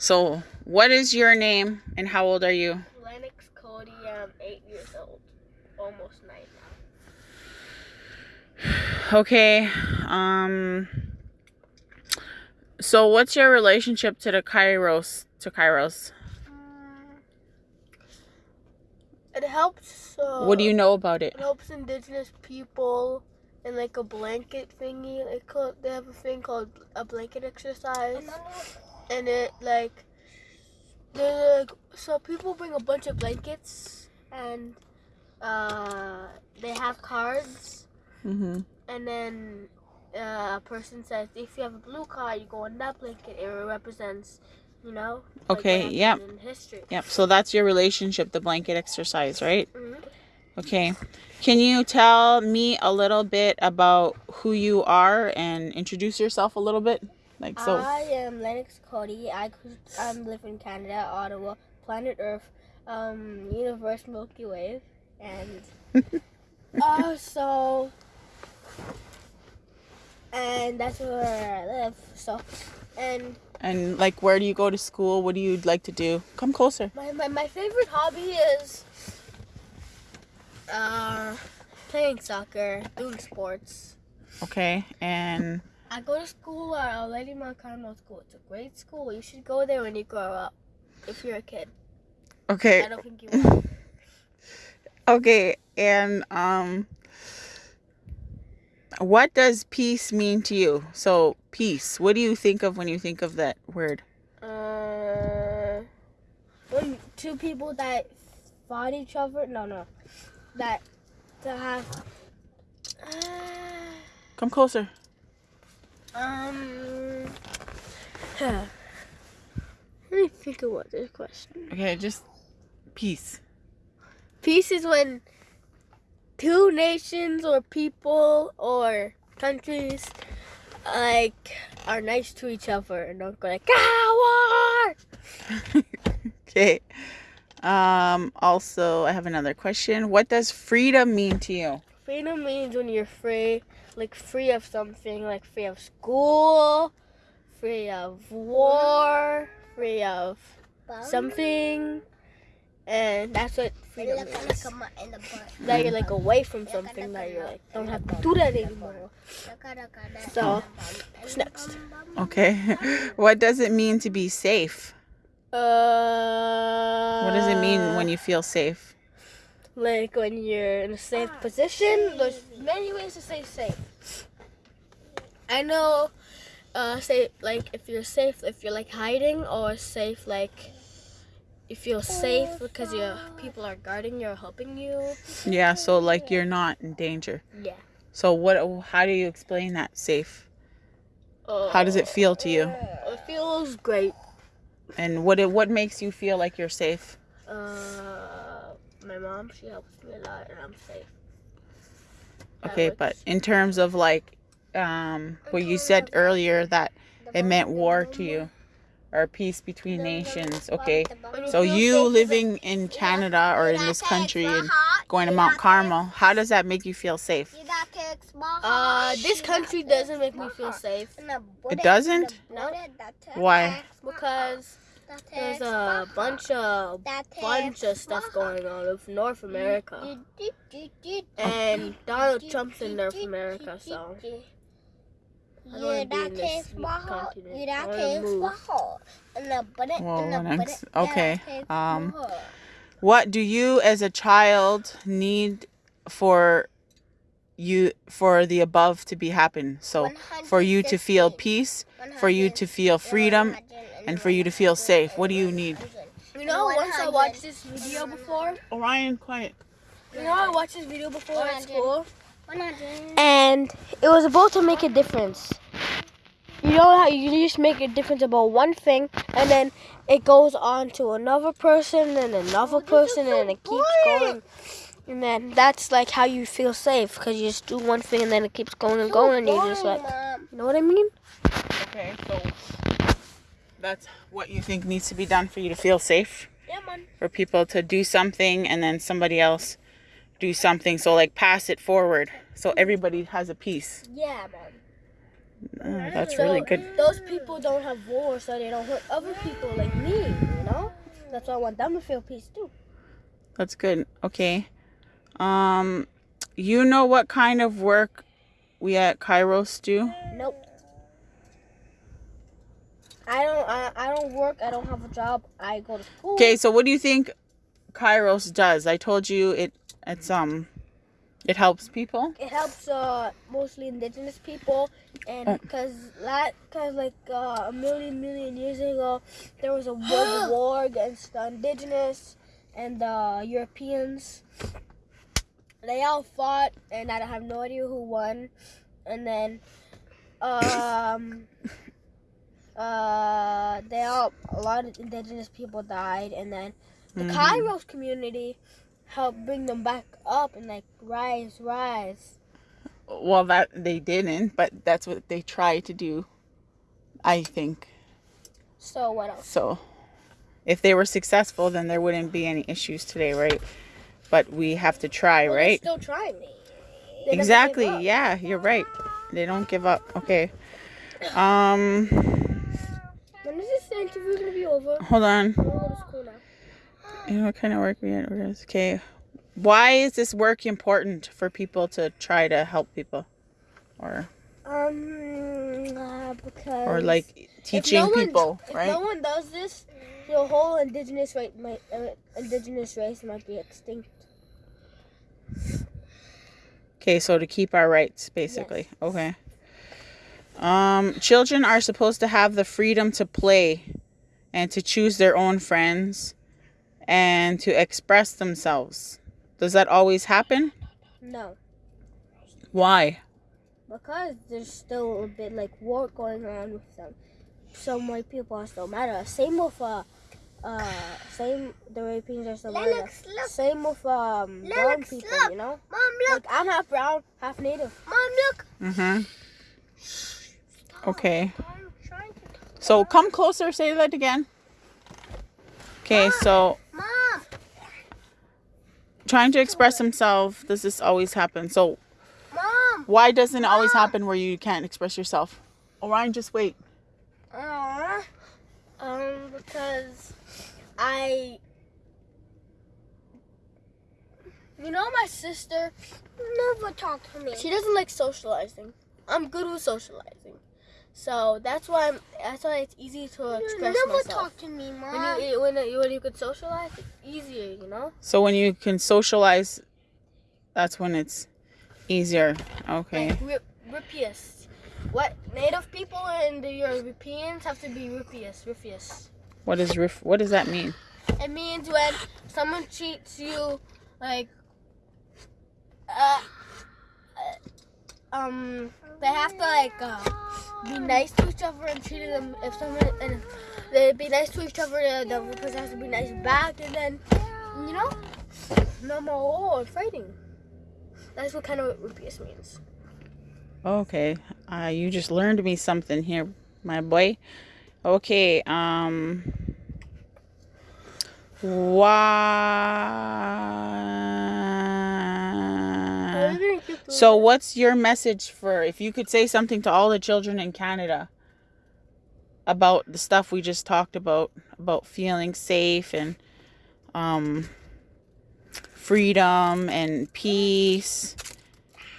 So, what is your name and how old are you? Lennox Cody. I'm eight years old, almost nine now. Okay. Um So, what's your relationship to the Kairos to Kairos? It helps. Uh, What do you know about it? It helps indigenous people in like a blanket thingy. They call they have a thing called a blanket exercise, and it like they like so people bring a bunch of blankets and uh they have cards, Mhm. and then uh, a person says if you have a blue card, you go on that blanket. It represents, you know. Okay, happened yep. History. Yep. So that's your relationship, the blanket exercise, right? Mhm. Okay. Can you tell me a little bit about who you are and introduce yourself a little bit? Like so. I am Lennox Cody. I I live in Canada, Ottawa, planet Earth, um, universe Milky Way, and uh, so and that's where I live. So and And like where do you go to school? What do you like to do? Come closer. my my, my favorite hobby is uh playing soccer, doing sports. Okay. And I go to school at Our Lady Mount Carmel School. It's a great school. You should go there when you grow up. If you're a kid, okay. I don't think you will. Okay. And um what does peace mean to you? So peace. What do you think of when you think of that word? Uh, when two people that fought each other. No, no, that to have. Uh, Come closer. Um. Huh. Let me think about this question. Okay, just peace. Peace is when two nations or people or countries like are nice to each other and don't go like ah war. okay. Um also I have another question. What does freedom mean to you? Freedom means when you're free, like free of something, like free of school, free of war, free of something, and that's what freedom is. That you're like away from something that you're like don't have to do that anymore. So, what's next? Okay. what does it mean to be safe? Uh, What does it mean when you feel safe? Like when you're in a safe position. There's many ways to say safe. I know, uh, say like if you're safe, if you're like hiding, or safe like you feel safe because your people are guarding you or helping you. Yeah, so like you're not in danger. Yeah. So what how do you explain that safe? Uh, How does it feel to you? It feels great. And what it, what makes you feel like you're safe? Uh, my mom, she helps me a lot, and I'm safe. That Okay, but in terms of like um what you said earlier that it meant war to you or peace between nations. Okay. So you living in Canada or in this country and going to Mount Carmel, how does that make you feel safe? Uh, this country doesn't make me feel safe It doesn't? No. Why? because there's a bunch of bunch of stuff going on with North America, and Donald Trump's in North America, so I don't want to be in this continent. I want to. Well, Lennox, okay. Um, What do you as a child need for you for the above to be happen? So for you to feel peace, for you to feel freedom, and for you to feel safe. What do you need? You know, once I watched this video before. Orion, quiet. You know, I watched this video before at school, and it was about to make a difference. You know how you just make a difference about one thing, and then it goes on to another person, and another oh, person, and it keeps going. And then that's like how you feel safe, because you just do one thing, and then it keeps going and going, and you just like, you know what I mean? Okay, so that's what you think needs to be done for you to feel safe? Yeah, man. For people to do something and then somebody else do something. So like pass it forward. So everybody has a piece. Yeah, man. Mm, that's so really good. Those people don't have war, so they don't hurt other people like me. You know, that's why I want them to feel peace too. That's good. Okay. Um, you know what kind of work we at Kairos do? Nope. I don't. I, I don't work. I don't have a job. I go to school. Okay, so what do you think Kairos does? I told you it. It's um. It helps people. It helps uh mostly indigenous people, and because oh. that because like uh, a million million years ago, there was a world war against the indigenous and the Europeans. They all fought, and I have no idea who won. And then, um, uh, they all a lot of indigenous people died, and then the mm-hmm. Kairos community helped bring them back up and like rise, rise. Well, that they didn't, but that's what they tried to do. I think. So what else? So, if they were successful, then there wouldn't be any issues today, right? But we have to try, well, right? Still trying. They exactly. Yeah, you're right. They don't give up. Okay. Um. When is this interview gonna be over? Hold on. You know what kind of work we had? Okay. Why is this work important for people to try to help people, or? Um, uh, because. Or like teaching no people, right? If no one does this, the whole indigenous race might uh, indigenous race might be extinct. Okay, so to keep our rights, basically. Yes. Okay. Um, children are supposed to have the freedom to play and to choose their own friends and to express themselves. Does that always happen? No. Why? Because there's still a bit like war going on with them. Some white people are still mad at us. Same with uh, uh, same the Europeans are still mad Same with um Lennox, brown people, look. you know. Mom, look. Like I'm half brown, half native. Mom, look. Mhm. Okay. So come closer. Say that again. Okay, Mom. so. Mom. Trying to express himself. Does this always happen? So. Mom. Why doesn't it always happen where you can't express yourself? Orion, just wait. Uh, um, because I. You know, my sister never talked to me. She doesn't like socializing. I'm good with socializing. So that's why I'm. That's why it's easy to express you never myself. talk to me, mom. When you when you, when you can socialize, it's easier, you know. So when you can socialize, that's when it's easier. Okay. Like, rippiest. What native people and the Europeans have to be rippiest. Rippiest. What is rif? What does that mean? It means when someone treats you like. Uh um they have to like uh, be nice to each other and treat them if someone and they be nice to each other the other person has to be nice back and then you know no more war fighting. That's what kind of rupias means. Okay uh, you just learned me something here my boy. Okay um why so, what's your message for if you could say something to all the children in Canada about the stuff we just talked about, about feeling safe and um, freedom and peace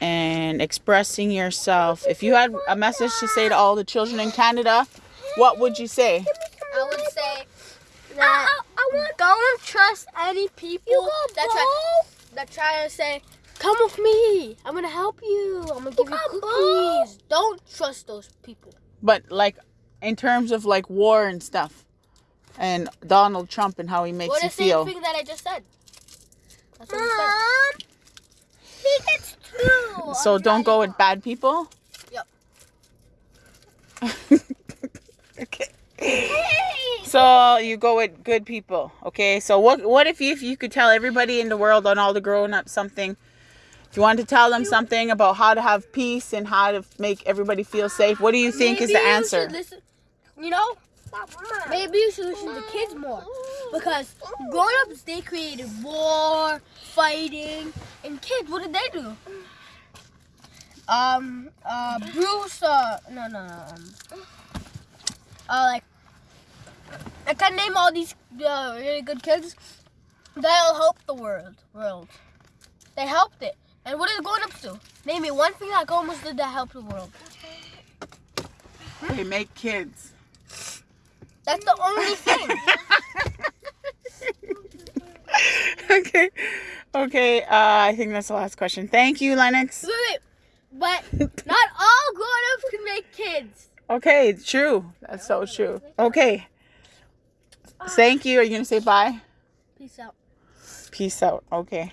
and expressing yourself? If you had a message to say to all the children in Canada, what would you say? I would say that I, I, I don't trust any people that try, that try to say Come with me. I'm gonna help you. I'm gonna give you cookies. Don't trust those people. But like, in terms of like war and stuff, and Donald Trump and how he makes well, you feel. the same thing that I just said. That's what Mom, he gets two. So don't go with bad people. Yep. okay. Hey. So you go with good people, okay? So what what if you, if you could tell everybody in the world on all the grown up something you want to tell them something about how to have peace and how to make everybody feel safe, what do you think maybe is the answer? You, listen, you know, maybe you should listen to kids more. Because grown-ups, they created war, fighting, and kids, what did they do? Um, uh, Bruce, uh, no, no, no, um, uh, like, I can name all these uh, really good kids that'll help the world, world. They helped it. And what is it going up to? Name me one thing that almost did that help the world. They make kids. That's the only thing. okay. Okay. Uh, I think that's the last question. Thank you, Lennox. Wait, wait, but not all grown-ups can make kids. Okay, true. That's so true. Okay. Thank you. Are you gonna say bye? Peace out. Peace out. Okay.